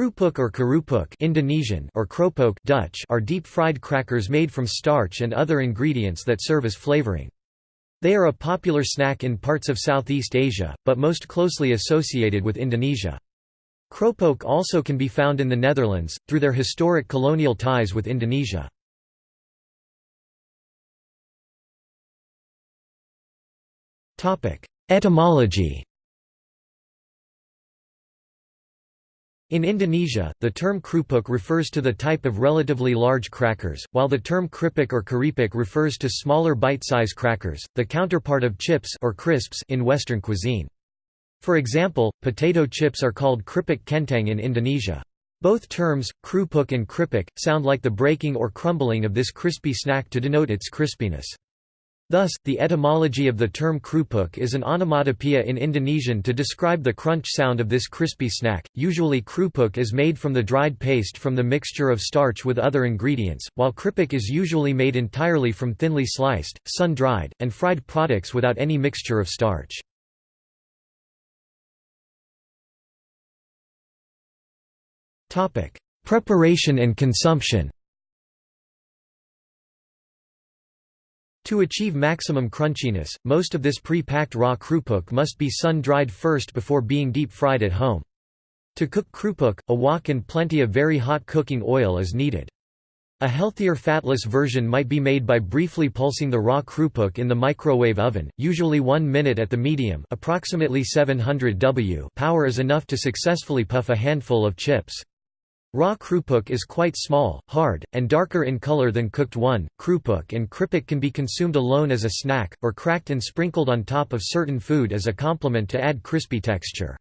Krupuk or kerupuk Indonesian or kropok Dutch are deep-fried crackers made from starch and other ingredients that serve as flavoring. They are a popular snack in parts of Southeast Asia, but most closely associated with Indonesia. Kropok also can be found in the Netherlands, through their historic colonial ties with Indonesia. Etymology In Indonesia, the term krupuk refers to the type of relatively large crackers, while the term kripik or keripik refers to smaller bite-size crackers, the counterpart of chips or crisps in Western cuisine. For example, potato chips are called kripik kentang in Indonesia. Both terms, krupuk and kripik, sound like the breaking or crumbling of this crispy snack to denote its crispiness. Thus, the etymology of the term krupuk is an onomatopoeia in Indonesian to describe the crunch sound of this crispy snack. Usually krupuk is made from the dried paste from the mixture of starch with other ingredients, while kripik is usually made entirely from thinly sliced, sun-dried, and fried products without any mixture of starch. Preparation and consumption To achieve maximum crunchiness, most of this pre-packed raw krupuk must be sun-dried first before being deep-fried at home. To cook krupuk, a wok and plenty of very hot cooking oil is needed. A healthier fatless version might be made by briefly pulsing the raw krupuk in the microwave oven, usually 1 minute at the medium approximately 700 W power is enough to successfully puff a handful of chips. Raw krupuk is quite small, hard, and darker in color than cooked one. Krupuk and kripik can be consumed alone as a snack, or cracked and sprinkled on top of certain food as a complement to add crispy texture.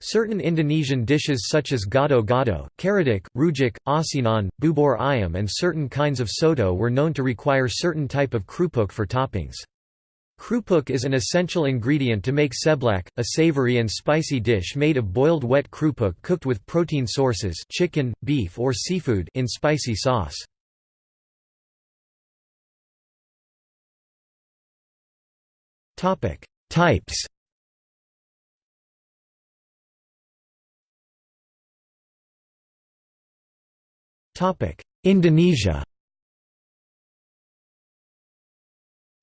Certain Indonesian dishes such as gado-gado, karedok, rujak, asinan, bubur ayam and certain kinds of soto were known to require certain type of krupuk for toppings. Krupuk is an essential ingredient to make seblak, a savory and spicy dish made of boiled wet krupuk cooked with protein sources chicken, beef or seafood in spicy sauce. Types Indonesia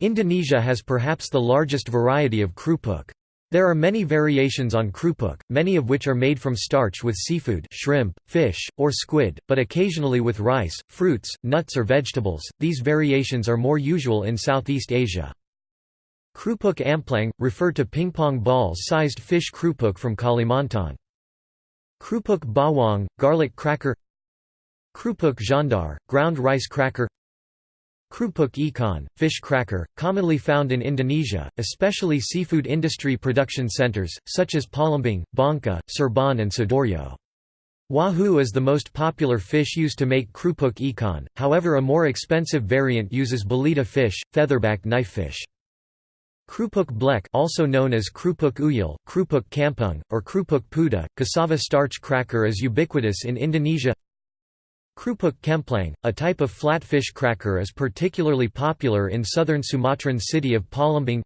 Indonesia has perhaps the largest variety of krupuk. There are many variations on krupuk, many of which are made from starch with seafood shrimp, fish, or squid, but occasionally with rice, fruits, nuts or vegetables. These variations are more usual in Southeast Asia. Krupuk amplang, refer to ping-pong ball-sized fish krupuk from Kalimantan. Krupuk bawang, garlic cracker Krupuk gendar, ground rice cracker Krupuk ikan, fish cracker, commonly found in Indonesia, especially seafood industry production centers, such as Palembang, Bangka, Cirebon and Sidoarjo. Wahoo is the most popular fish used to make krupuk ikan, however a more expensive variant uses belida fish, featherback knifefish. Krupuk blek also known as krupuk uyul, krupuk kampung, or krupuk puda, cassava starch cracker is ubiquitous in Indonesia Krupuk kemplang, a type of flatfish cracker is particularly popular in southern Sumatran city of Palembang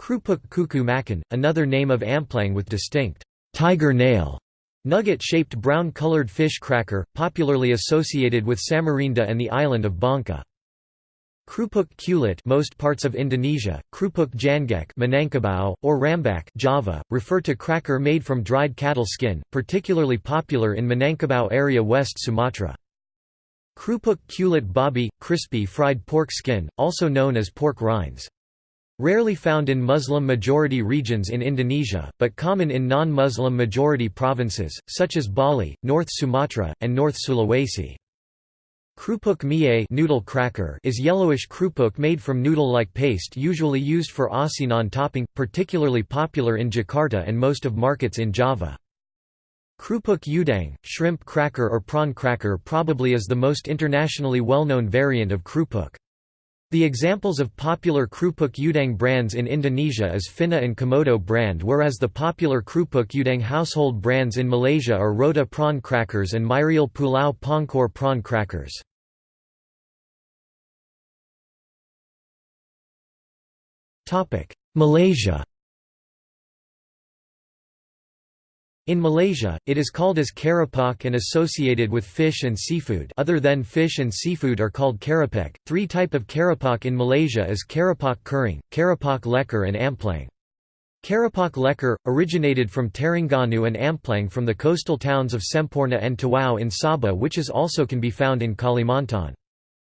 Krupuk kuku macan, another name of amplang with distinct tiger nail nugget-shaped brown-colored fish cracker, popularly associated with Samarinda and the island of Bangka. Krupuk kulit most parts of Indonesia, krupuk janggek Minangkabau, or rambak Java, refer to cracker made from dried cattle skin, particularly popular in Minangkabau area West Sumatra. Krupuk kulit babi, crispy fried pork skin, also known as pork rinds. Rarely found in Muslim-majority regions in Indonesia, but common in non-Muslim majority provinces, such as Bali, North Sumatra, and North Sulawesi. Krupuk mie noodle cracker is yellowish krupuk made from noodle-like paste usually used for asinan topping, particularly popular in Jakarta and most of markets in Java. Krupuk udang, shrimp cracker or prawn cracker probably is the most internationally well-known variant of krupuk. The examples of popular krupuk udang brands in Indonesia is Finna and Komodo brand whereas the popular krupuk udang household brands in Malaysia are Rota prawn crackers and Myriel Pulau Pangkor prawn crackers. Malaysia In Malaysia, it is called as keropok and associated with fish and seafood other than fish and seafood are called kerapek. Three type of keropok in Malaysia is keropok kering, keropok lekor and amplang. Keropok lekor, originated from Terengganu and amplang from the coastal towns of Semporna and Tawau in Sabah which is also can be found in Kalimantan.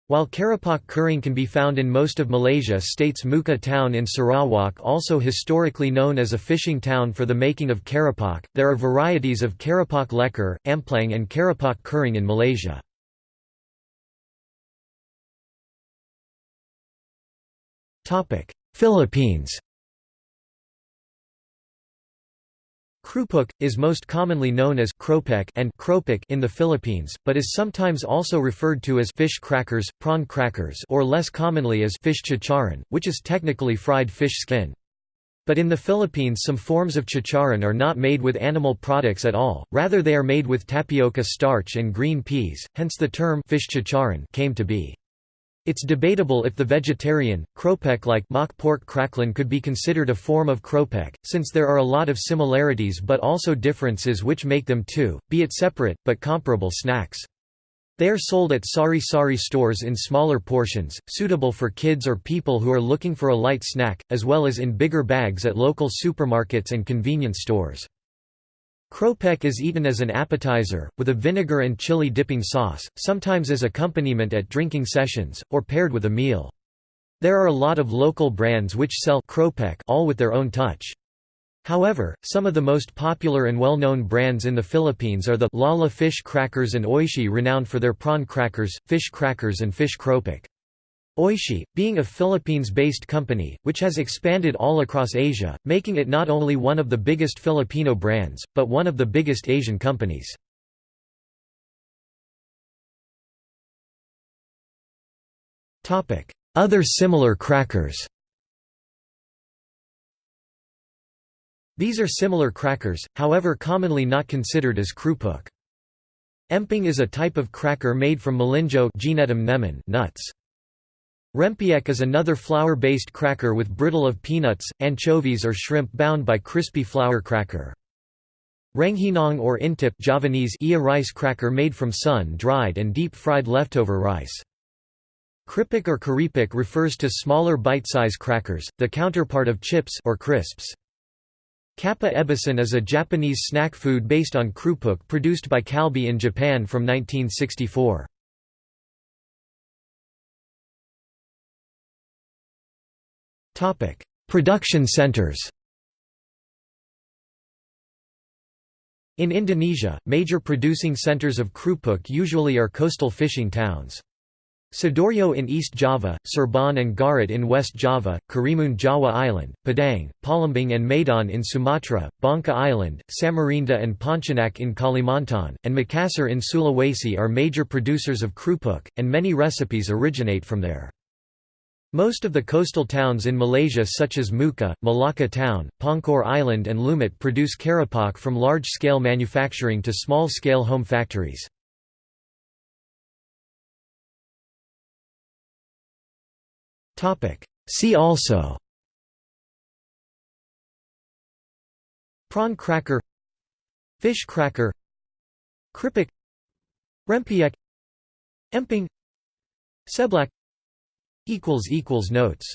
While Keropok Kering can be found in most of Malaysia states Mukah town in Sarawak also historically known as a fishing town for the making of Keropok, there are varieties of Keropok Lekor, Amplang and Keropok Kering in Malaysia. Philippines Krupuk, is most commonly known as kropek and kropik in the Philippines, but is sometimes also referred to as fish crackers, prawn crackers or less commonly as fish chicharon, which is technically fried fish skin. But in the Philippines some forms of chicharon are not made with animal products at all, rather they are made with tapioca starch and green peas, hence the term fish chicharon came to be. It's debatable if the vegetarian, kropek-like mock pork crackling could be considered a form of kropek, since there are a lot of similarities but also differences which make them two, be it separate, but comparable snacks. They are sold at sari-sari stores in smaller portions, suitable for kids or people who are looking for a light snack, as well as in bigger bags at local supermarkets and convenience stores. Kropek is eaten as an appetizer, with a vinegar and chili dipping sauce, sometimes as accompaniment at drinking sessions, or paired with a meal. There are a lot of local brands which sell Kropek all with their own touch. However, some of the most popular and well-known brands in the Philippines are the Lala fish crackers and Oishi renowned for their prawn crackers, fish crackers and fish kropik. Oishi, being a Philippines-based company, which has expanded all across Asia, making it not only one of the biggest Filipino brands, but one of the biggest Asian companies. Other similar crackers These are similar crackers, however commonly not considered as krupuk. Emping is a type of cracker made from melinjo nuts. Rempiek is another flour-based cracker with brittle of peanuts, anchovies or shrimp bound by crispy flour cracker. Rengginang or intip Javanese rice cracker made from sun-dried and deep-fried leftover rice. Kripik or keripik refers to smaller bite-size crackers, the counterpart of chips or crisps. Kappa ebisen is a Japanese snack food based on krupuk produced by Calbee in Japan from 1964. Topic: Production centers. In Indonesia, major producing centers of krupuk usually are coastal fishing towns. Sidoarjo in East Java, Cirebon and Garut in West Java, Karimun Jawa Island, Padang, Palembang and Medan in Sumatra, Bangka Island, Samarinda and Pontianak in Kalimantan, and Makassar in Sulawesi are major producers of krupuk, and many recipes originate from there. Most of the coastal towns in Malaysia such as Mukah, Malacca Town, Pangkor Island and Lumut produce keropok from large-scale manufacturing to small-scale home factories. See also Prawn cracker Fish cracker Kripik Rempiek Emping Seblak Notes